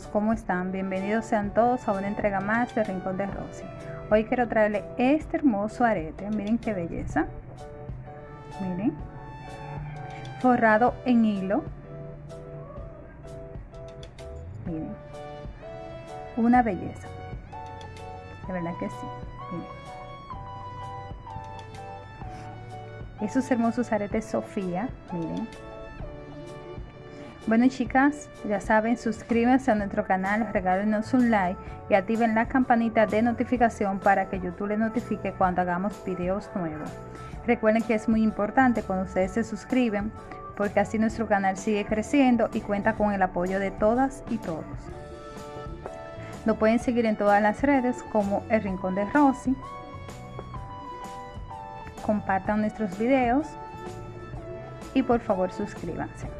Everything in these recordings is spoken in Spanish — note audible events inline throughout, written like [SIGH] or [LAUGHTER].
chicos, ¿cómo están? Bienvenidos sean todos a una entrega más de Rincón de Rosy. Hoy quiero traerle este hermoso arete, miren qué belleza. Miren. Forrado en hilo. Miren. Una belleza. De verdad que sí. Miren. Esos hermosos aretes Sofía, miren bueno chicas, ya saben, suscríbanse a nuestro canal, regálenos un like y activen la campanita de notificación para que YouTube les notifique cuando hagamos videos nuevos. Recuerden que es muy importante cuando ustedes se suscriben porque así nuestro canal sigue creciendo y cuenta con el apoyo de todas y todos. Nos pueden seguir en todas las redes como El Rincón de Rosy. Compartan nuestros videos y por favor suscríbanse.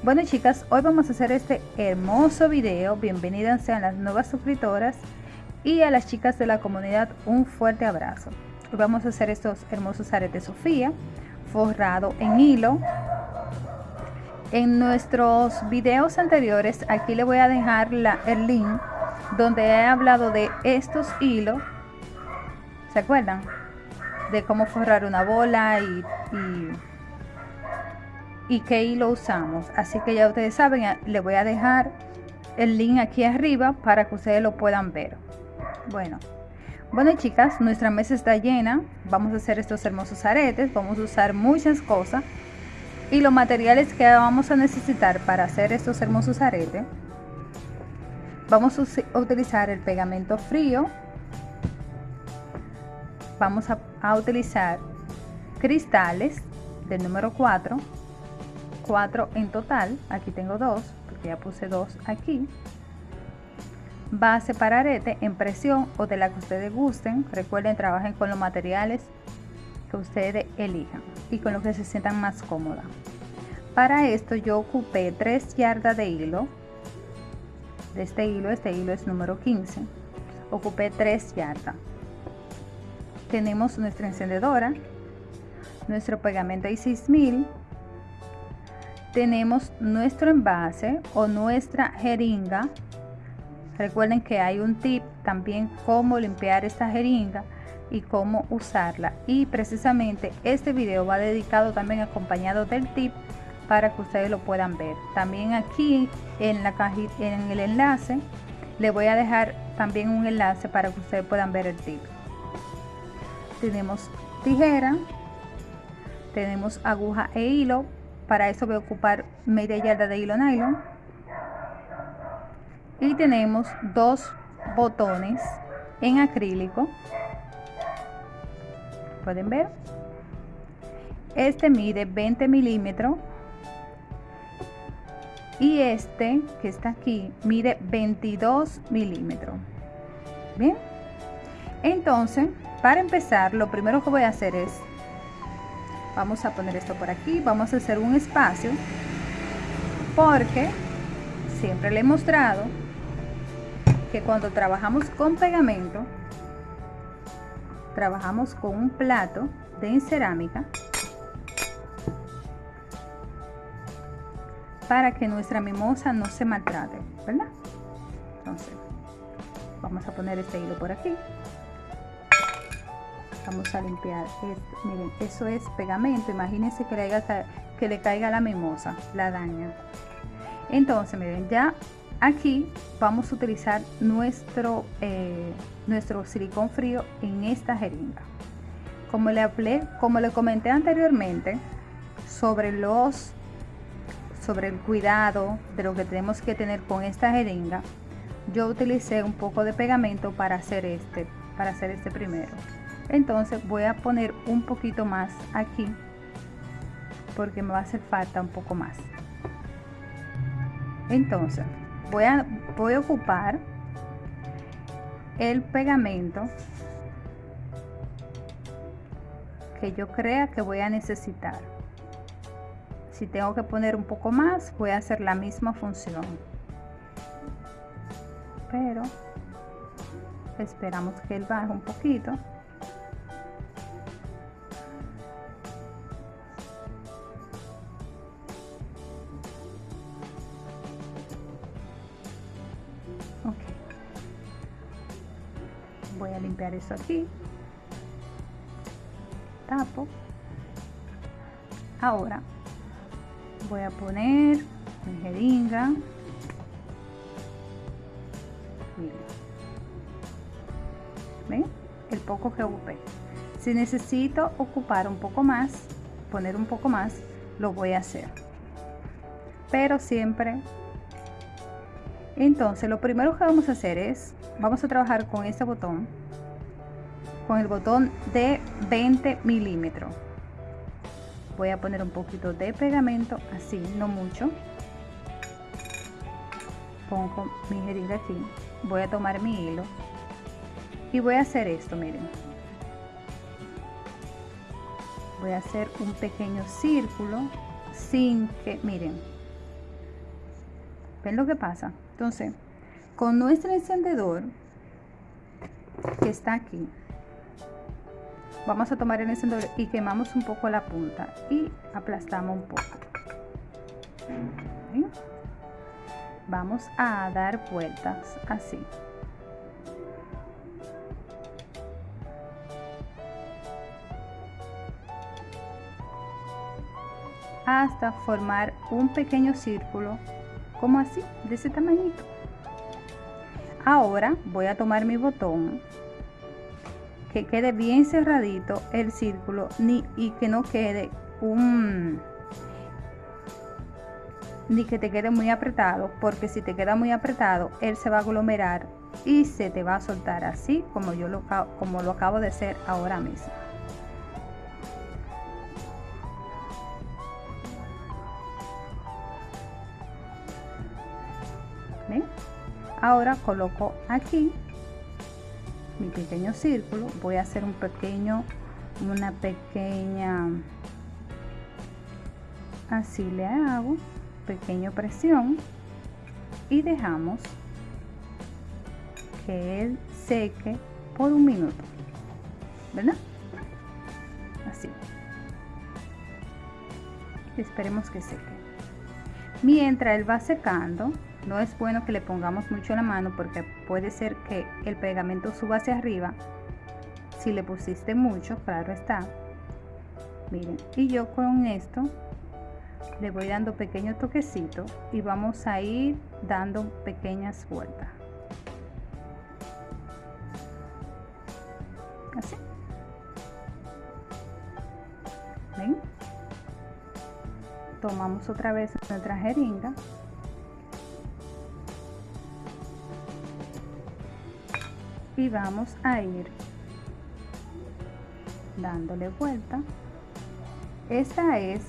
Bueno chicas, hoy vamos a hacer este hermoso video. Bienvenidas sean las nuevas suscriptoras y a las chicas de la comunidad un fuerte abrazo. Hoy vamos a hacer estos hermosos aretes Sofía forrado en hilo. En nuestros videos anteriores, aquí le voy a dejar la, el link donde he hablado de estos hilos. ¿Se acuerdan? De cómo forrar una bola y, y y qué hilo usamos. Así que ya ustedes saben, le voy a dejar el link aquí arriba para que ustedes lo puedan ver. Bueno, bueno chicas, nuestra mesa está llena. Vamos a hacer estos hermosos aretes. Vamos a usar muchas cosas. Y los materiales que vamos a necesitar para hacer estos hermosos aretes. Vamos a utilizar el pegamento frío. Vamos a, a utilizar cristales del número 4 4 en total, aquí tengo dos, porque ya puse dos aquí. Base para arete en presión o de la que ustedes gusten. Recuerden, trabajen con los materiales que ustedes elijan y con lo que se sientan más cómoda. Para esto yo ocupé 3 yardas de hilo. De este hilo, este hilo es número 15. Ocupé 3 yardas. Tenemos nuestra encendedora, nuestro pegamento y 6000 tenemos nuestro envase o nuestra jeringa. Recuerden que hay un tip también cómo limpiar esta jeringa y cómo usarla. Y precisamente este video va dedicado también acompañado del tip para que ustedes lo puedan ver. También aquí en la en el enlace, le voy a dejar también un enlace para que ustedes puedan ver el tip. Tenemos tijera, tenemos aguja e hilo para eso voy a ocupar media yarda de hilo nylon. Y tenemos dos botones en acrílico. Pueden ver. Este mide 20 milímetros. Y este que está aquí mide 22 milímetros. Bien. Entonces, para empezar, lo primero que voy a hacer es vamos a poner esto por aquí. Vamos a hacer un espacio porque siempre le he mostrado que cuando trabajamos con pegamento trabajamos con un plato de cerámica para que nuestra mimosa no se maltrate verdad entonces vamos a poner este hilo por aquí vamos a limpiar esto. Miren eso es pegamento. Imagínense que le, caiga, que le caiga la mimosa la daña. Entonces miren ya aquí vamos a utilizar nuestro eh, nuestro silicón frío en esta jeringa. Como le hablé como le comenté anteriormente sobre los sobre el cuidado de lo que tenemos que tener con esta jeringa yo utilicé un poco de pegamento para hacer este para hacer este primero entonces voy a poner un poquito más aquí porque me va a hacer falta un poco más. Entonces voy a voy a ocupar el pegamento que yo crea que voy a necesitar. Si tengo que poner un poco más voy a hacer la misma función. Pero esperamos que él baje un poquito voy a limpiar eso aquí tapo. Ahora voy a poner mi jeringa. El poco que ocupé. Si necesito ocupar un poco más poner un poco más lo voy a hacer. Pero siempre entonces lo primero que vamos a hacer es vamos a trabajar con este botón con el botón de 20 milímetros voy a poner un poquito de pegamento así no mucho. Pongo mi jeringa aquí. Voy a tomar mi hilo. Y voy a hacer esto miren. Voy a hacer un pequeño círculo sin que miren. Ven lo que pasa entonces con nuestro encendedor que está aquí vamos a tomar el encendedor y quemamos un poco la punta y aplastamos un poco. Vamos a dar vueltas así. Hasta formar un pequeño círculo como así de ese tamañito. Ahora voy a tomar mi botón que quede bien cerradito el círculo ni, y que no quede un ni que te quede muy apretado porque si te queda muy apretado él se va a aglomerar y se te va a soltar así como yo lo, como lo acabo de hacer ahora mismo. Ahora coloco aquí mi pequeño círculo voy a hacer un pequeño una pequeña así le hago pequeño presión y dejamos que él seque por un minuto ¿verdad? así esperemos que seque mientras él va secando no es bueno que le pongamos mucho la mano porque puede ser que el pegamento suba hacia arriba. Si le pusiste mucho, claro está. Miren, y yo con esto le voy dando pequeños toquecitos y vamos a ir dando pequeñas vueltas. Así. ¿Ven? Tomamos otra vez nuestra jeringa y vamos a ir dándole vuelta. Esta es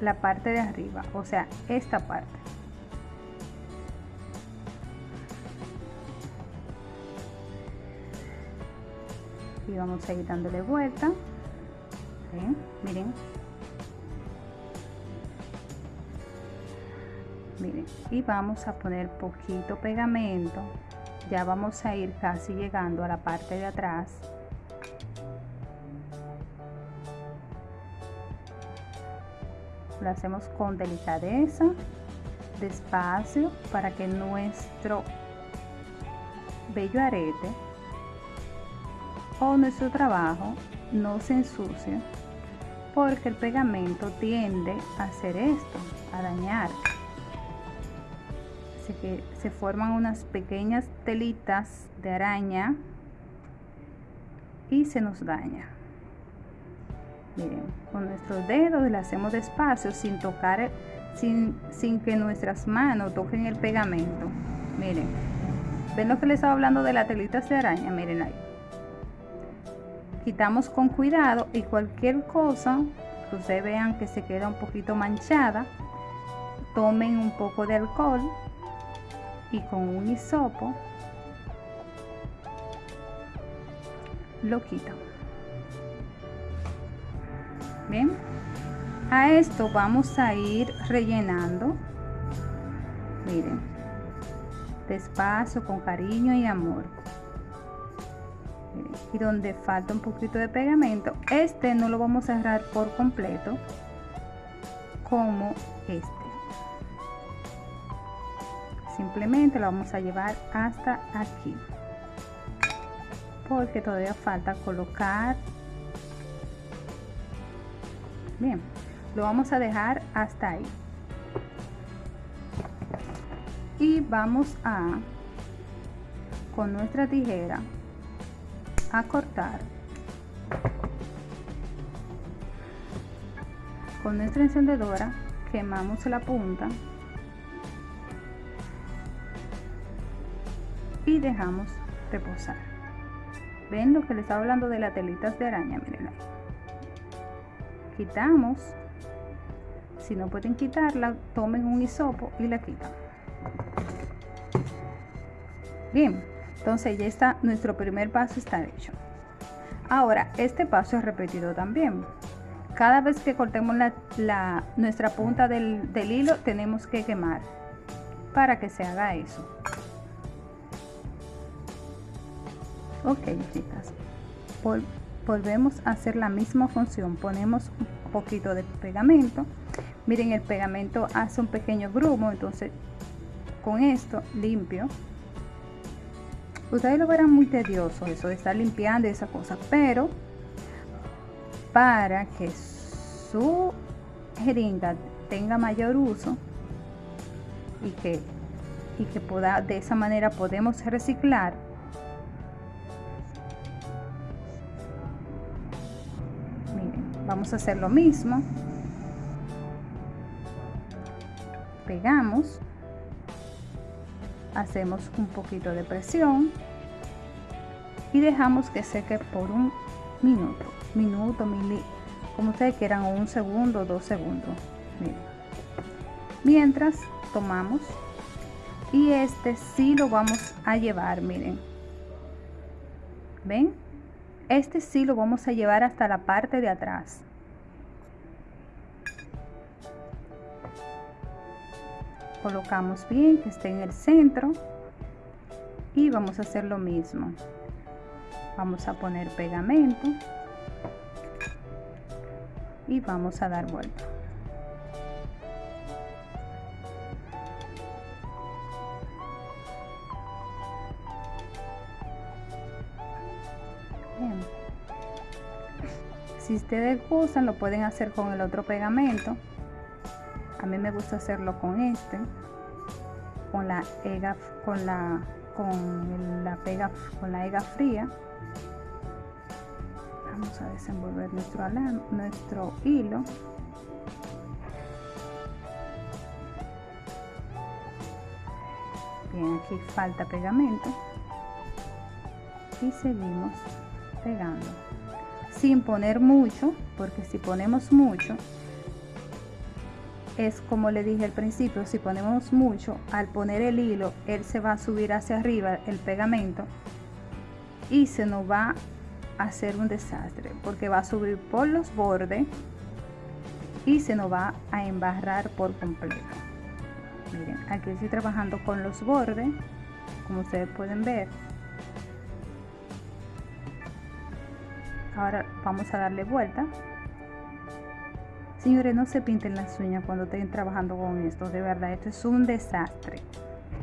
la parte de arriba o sea esta parte. Y vamos a ir dándole vuelta. Miren. Miren y vamos a poner poquito pegamento ya vamos a ir casi llegando a la parte de atrás. Lo hacemos con delicadeza despacio para que nuestro bello arete o nuestro trabajo no se ensucie porque el pegamento tiende a hacer esto a dañar se forman unas pequeñas telitas de araña y se nos daña. Miren con nuestros dedos le hacemos despacio sin tocar sin, sin que nuestras manos toquen el pegamento. Miren ven lo que les estaba hablando de las telitas de araña miren ahí. Quitamos con cuidado y cualquier cosa que ustedes vean que se queda un poquito manchada tomen un poco de alcohol y con un hisopo lo quito. Bien a esto vamos a ir rellenando. Miren despacio con cariño y amor. Y donde falta un poquito de pegamento este no lo vamos a cerrar por completo como este simplemente lo vamos a llevar hasta aquí. Porque todavía falta colocar. Bien lo vamos a dejar hasta ahí. Y vamos a con nuestra tijera a cortar. Con nuestra encendedora quemamos la punta y dejamos reposar. Ven lo que les estaba hablando de las telitas de araña miren quitamos. Si no pueden quitarla tomen un hisopo y la quitan. Bien entonces ya está nuestro primer paso está hecho. Ahora este paso es repetido también. Cada vez que cortemos la, nuestra punta del, del hilo tenemos que quemar para que se haga eso ok chicas. Volvemos a hacer la misma función. Ponemos un poquito de pegamento. Miren el pegamento hace un pequeño grumo. Entonces con esto limpio. Ustedes lo verán muy tedioso eso de estar limpiando esa cosa. Pero para que su jeringa tenga mayor uso y que y que pueda de esa manera podemos reciclar vamos a hacer lo mismo. Pegamos. Hacemos un poquito de presión. Y dejamos que seque por un minuto. Minuto mili como ustedes quieran un segundo dos segundos. Mientras tomamos. Y este sí lo vamos a llevar miren. Ven este sí lo vamos a llevar hasta la parte de atrás. Colocamos bien que esté en el centro y vamos a hacer lo mismo. Vamos a poner pegamento y vamos a dar vuelta. Si ustedes gustan, lo pueden hacer con el otro pegamento. A mí me gusta hacerlo con este, con la ega, con la, con la pega, con la ega fría. Vamos a desenvolver nuestro, nuestro hilo. Bien, aquí falta pegamento y seguimos pegando sin poner mucho, porque si ponemos mucho, es como le dije al principio, si ponemos mucho, al poner el hilo, él se va a subir hacia arriba, el pegamento, y se nos va a hacer un desastre, porque va a subir por los bordes y se nos va a embarrar por completo. Miren, aquí estoy trabajando con los bordes, como ustedes pueden ver. Ahora vamos a darle vuelta. Señores no se pinten las uñas cuando estén trabajando con esto de verdad esto es un desastre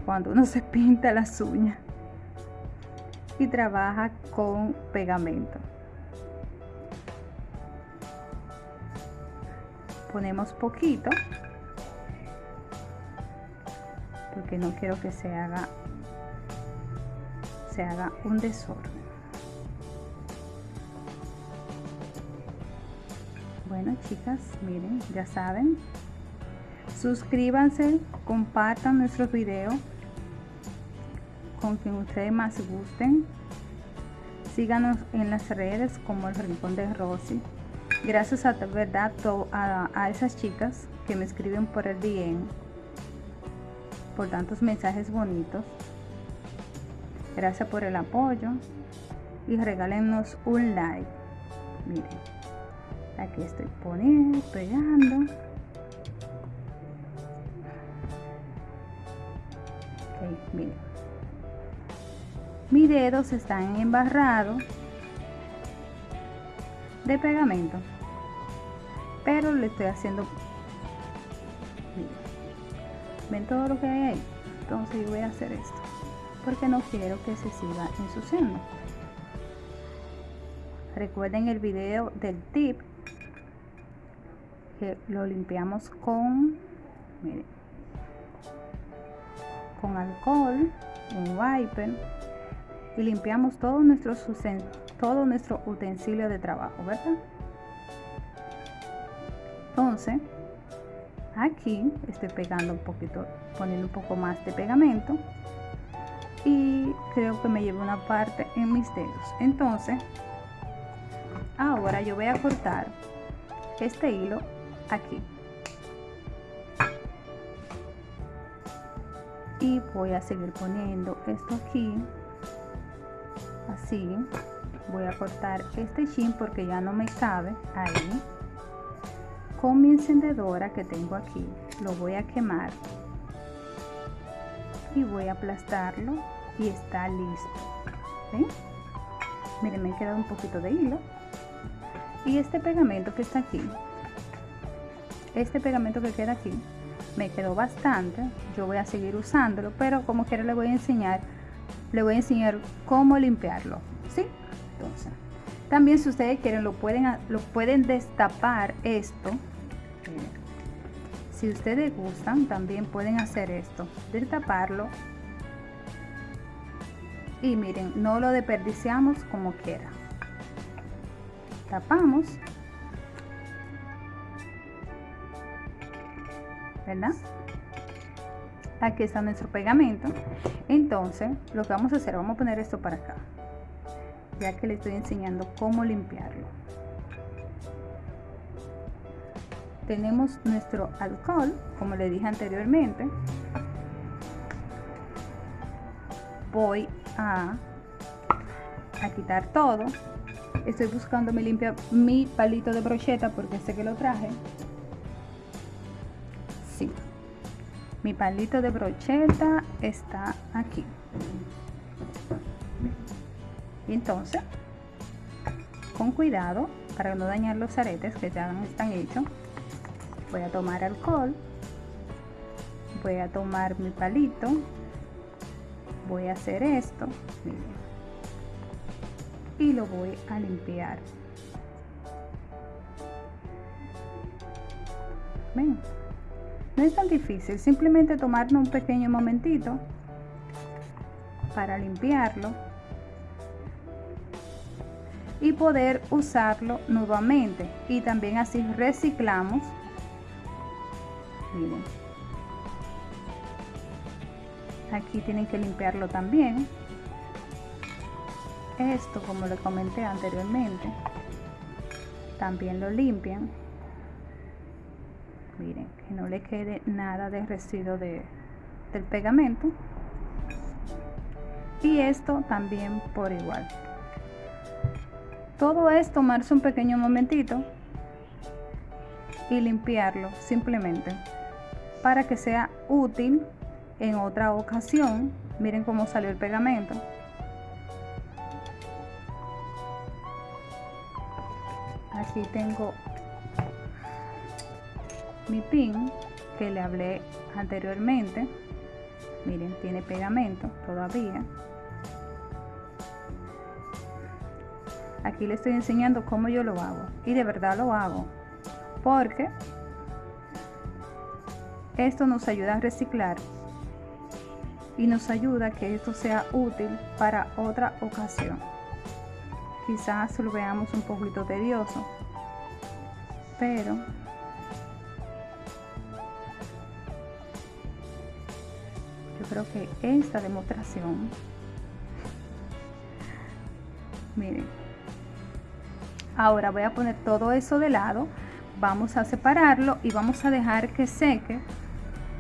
cuando uno se pinta las uñas y trabaja con pegamento. Ponemos poquito porque no quiero que se haga se haga un desorden Bueno, chicas, miren, ya saben. Suscríbanse, compartan nuestros videos con quien ustedes más gusten. Síganos en las redes como el Rincón de Rosy. Gracias a verdad a, a esas chicas que me escriben por el DM, por tantos mensajes bonitos. Gracias por el apoyo y regálenos un like. Miren aquí estoy poniendo pegando. Ok miren. Mis dedos están embarrados de pegamento pero le estoy haciendo ven todo lo que hay ahí entonces yo voy a hacer esto porque no quiero que se siga ensuciando. Recuerden el video del tip lo limpiamos con miren, con alcohol un wiper y limpiamos todo nuestro todo nuestro utensilio de trabajo verdad entonces aquí estoy pegando un poquito poniendo un poco más de pegamento y creo que me llevo una parte en mis dedos. Entonces ahora yo voy a cortar este hilo aquí. Y voy a seguir poniendo esto aquí. Así. Voy a cortar este chin porque ya no me cabe ahí. Con mi encendedora que tengo aquí lo voy a quemar. Y voy a aplastarlo y está listo. Miren me ha quedado un poquito de hilo. Y este pegamento que está aquí este pegamento que queda aquí me quedó bastante yo voy a seguir usándolo pero como quiera le voy a enseñar le voy a enseñar cómo limpiarlo ¿sí? entonces también si ustedes quieren lo pueden lo pueden destapar esto. Si ustedes gustan también pueden hacer esto destaparlo. Y miren no lo desperdiciamos como quiera. Tapamos ¿verdad? Aquí está nuestro pegamento. Entonces, lo que vamos a hacer, vamos a poner esto para acá. Ya que le estoy enseñando cómo limpiarlo. Tenemos nuestro alcohol, como le dije anteriormente. Voy a, quitar todo. Estoy buscando mi, limpia, mi palito de brocheta porque sé que lo traje mi palito de brocheta está aquí entonces con cuidado para no dañar los aretes que ya están hechos voy a tomar alcohol voy a tomar mi palito voy a hacer esto y lo voy a limpiar. No es tan difícil, simplemente tomarnos un pequeño momentito para limpiarlo y poder usarlo nuevamente. Y también así reciclamos. Miren. Aquí tienen que limpiarlo también. Esto como le comenté anteriormente también lo limpian miren que no le quede nada de residuo de, del pegamento. Y esto también por igual. Todo es tomarse un pequeño momentito y limpiarlo simplemente para que sea útil en otra ocasión. Miren cómo salió el pegamento. Aquí tengo mi pin que le hablé anteriormente. Miren tiene pegamento todavía. Aquí le estoy enseñando cómo yo lo hago y de verdad lo hago porque esto nos ayuda a reciclar y nos ayuda a que esto sea útil para otra ocasión. Quizás lo veamos un poquito tedioso pero creo que esta demostración. Miren. Ahora voy a poner todo eso de lado. Vamos a separarlo y vamos a dejar que seque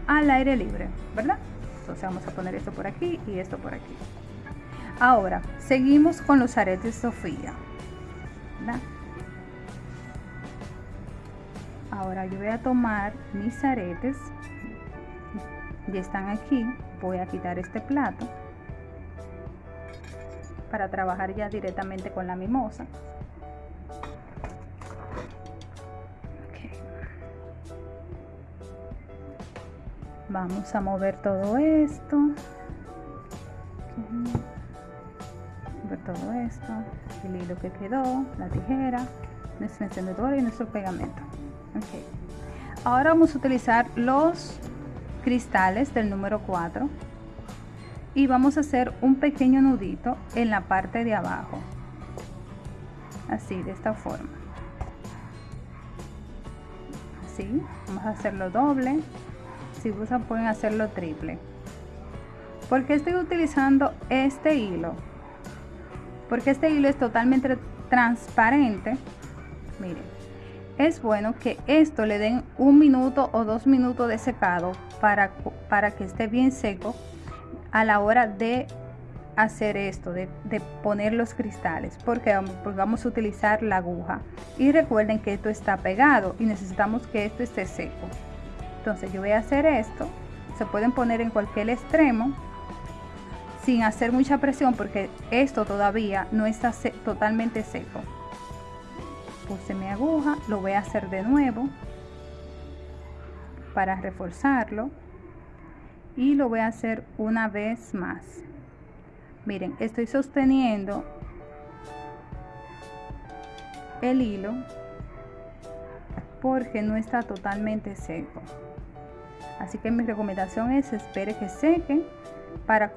al aire libre verdad entonces vamos a poner esto por aquí y esto por aquí. Ahora seguimos con los aretes Sofía ¿verdad? ahora yo voy a tomar mis aretes. Ya están aquí voy a quitar este plato para trabajar ya directamente con la mimosa. Vamos a mover todo esto. Todo esto. El hilo que quedó la tijera. Nuestro encendedor y nuestro pegamento. Ok. Ahora vamos a utilizar los cristales del número 4 y vamos a hacer un pequeño nudito en la parte de abajo. Así de esta forma. Así vamos a hacerlo doble. Si gustan pueden hacerlo triple. Porque estoy utilizando este hilo porque este hilo es totalmente transparente. Miren es bueno que esto le den un minuto o dos minutos de secado para, para que esté bien seco a la hora de hacer esto, de, poner los cristales, porque, porque vamos a utilizar la aguja. Y recuerden que esto está pegado y necesitamos que esto esté seco. Entonces yo voy a hacer esto, se pueden poner en cualquier extremo sin hacer mucha presión porque esto todavía no está totalmente seco. Puse mi aguja, lo voy a hacer de nuevo para reforzarlo y lo voy a hacer una vez más. Miren estoy sosteniendo el hilo porque no está totalmente seco. Así que mi recomendación es espere que seque para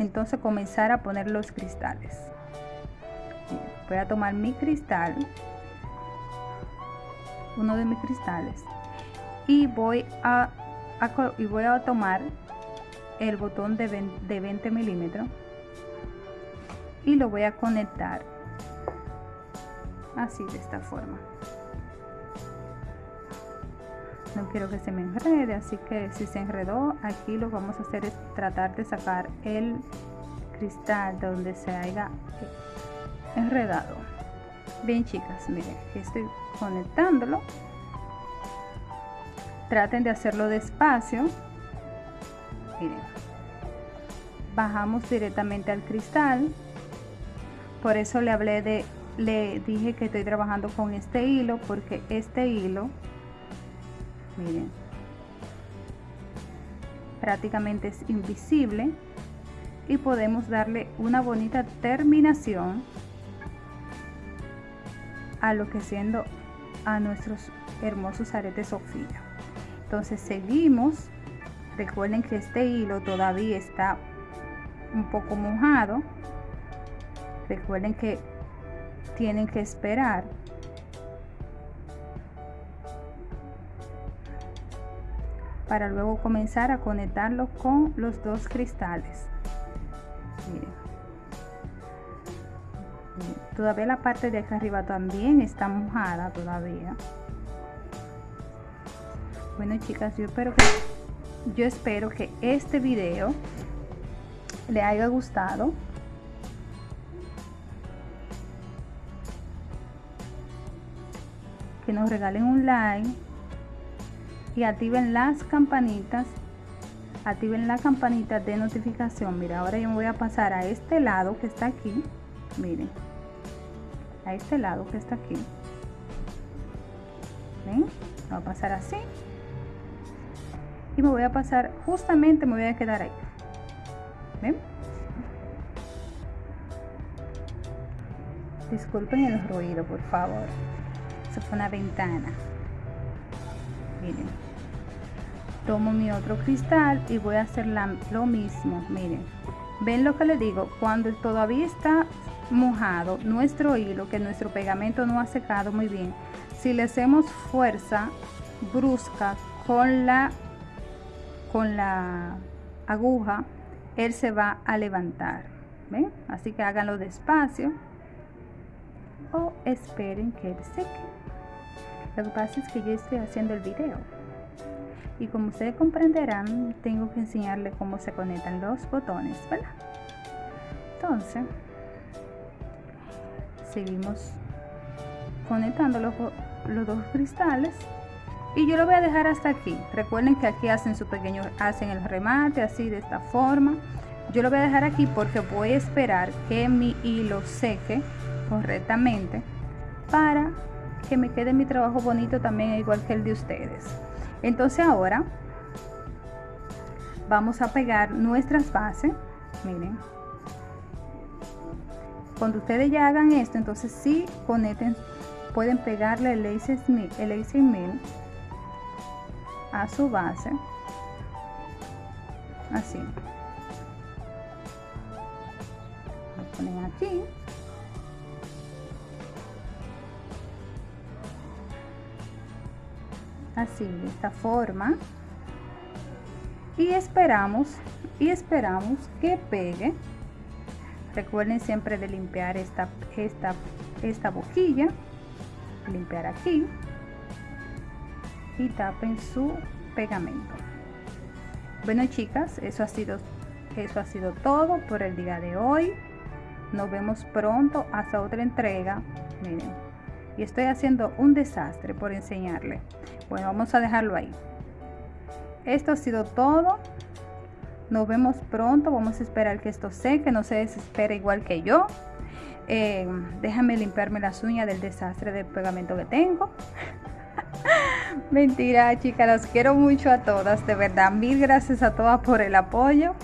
entonces comenzar a poner los cristales. Voy a tomar mi cristal uno de mis cristales. Y voy a, y voy a tomar el botón de 20, milímetros. Y lo voy a conectar así de esta forma. No quiero que se me enrede así que si se enredó aquí lo vamos a hacer es tratar de sacar el cristal donde se haya enredado bien chicas miren estoy conectándolo. Traten de hacerlo despacio. Bajamos directamente al cristal. Por eso le hablé de le dije que estoy trabajando con este hilo porque este hilo miren prácticamente es invisible y podemos darle una bonita terminación a lo que siendo a nuestros hermosos aretes Sofía. Entonces seguimos. Recuerden que este hilo todavía está un poco mojado. Recuerden que tienen que esperar para luego comenzar a conectarlo con los dos cristales todavía la parte de acá arriba también está mojada todavía. Bueno chicas yo espero que yo espero que este video le haya gustado. Que nos regalen un like y activen las campanitas activen la campanita de notificación. Mira ahora yo me voy a pasar a este lado que está aquí miren a este lado que está aquí. ¿Ven? va a pasar así. Y me voy a pasar justamente me voy a quedar ahí. ¿Ven? disculpen el ruido por favor. Eso fue una ventana. Miren. Tomo mi otro cristal y voy a hacer lo mismo. Miren. Ven lo que les digo cuando todavía está mojado nuestro hilo que nuestro pegamento no ha secado muy bien si le hacemos fuerza brusca con la con la aguja él se va a levantar ¿ven? así que háganlo despacio o esperen que él seque lo que pasa es que yo estoy haciendo el video y como ustedes comprenderán tengo que enseñarle cómo se conectan los botones ¿verdad? entonces seguimos conectando los, los dos cristales. Y yo lo voy a dejar hasta aquí. Recuerden que aquí hacen su pequeño hacen el remate así de esta forma. Yo lo voy a dejar aquí porque voy a esperar que mi hilo seque correctamente para que me quede mi trabajo bonito también igual que el de ustedes. Entonces ahora vamos a pegar nuestras bases. Miren cuando ustedes ya hagan esto entonces sí conecten pueden pegarle el lace el lace a su base. Así. Lo ponen aquí. Así de esta forma. Y esperamos y esperamos que pegue recuerden siempre de limpiar esta esta esta boquilla limpiar aquí y tapen su pegamento. Bueno chicas eso ha sido eso ha sido todo por el día de hoy. Nos vemos pronto hasta otra entrega. Miren y estoy haciendo un desastre por enseñarle. Bueno vamos a dejarlo ahí. Esto ha sido todo nos vemos pronto vamos a esperar que esto seque no se desespere igual que yo eh, déjame limpiarme las uñas del desastre de pegamento que tengo [LAUGHS] Mentira, chicas, los quiero mucho a todas, de verdad. Mil gracias a todas por el apoyo.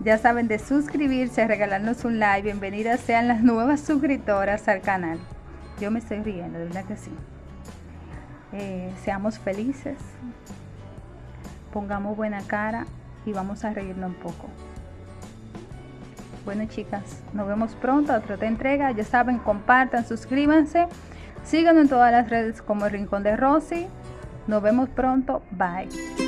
Ya saben de suscribirse, regalarnos un like. Bienvenidas sean las nuevas suscriptoras al canal. Yo me estoy riendo, de verdad que sí. Eh, seamos felices. Pongamos buena cara y vamos a reírnos un poco. Bueno, chicas, nos vemos pronto a otra entrega. Ya saben, compartan, suscríbanse. Síganos en todas las redes como el Rincón de Rosy. Nos vemos pronto. Bye.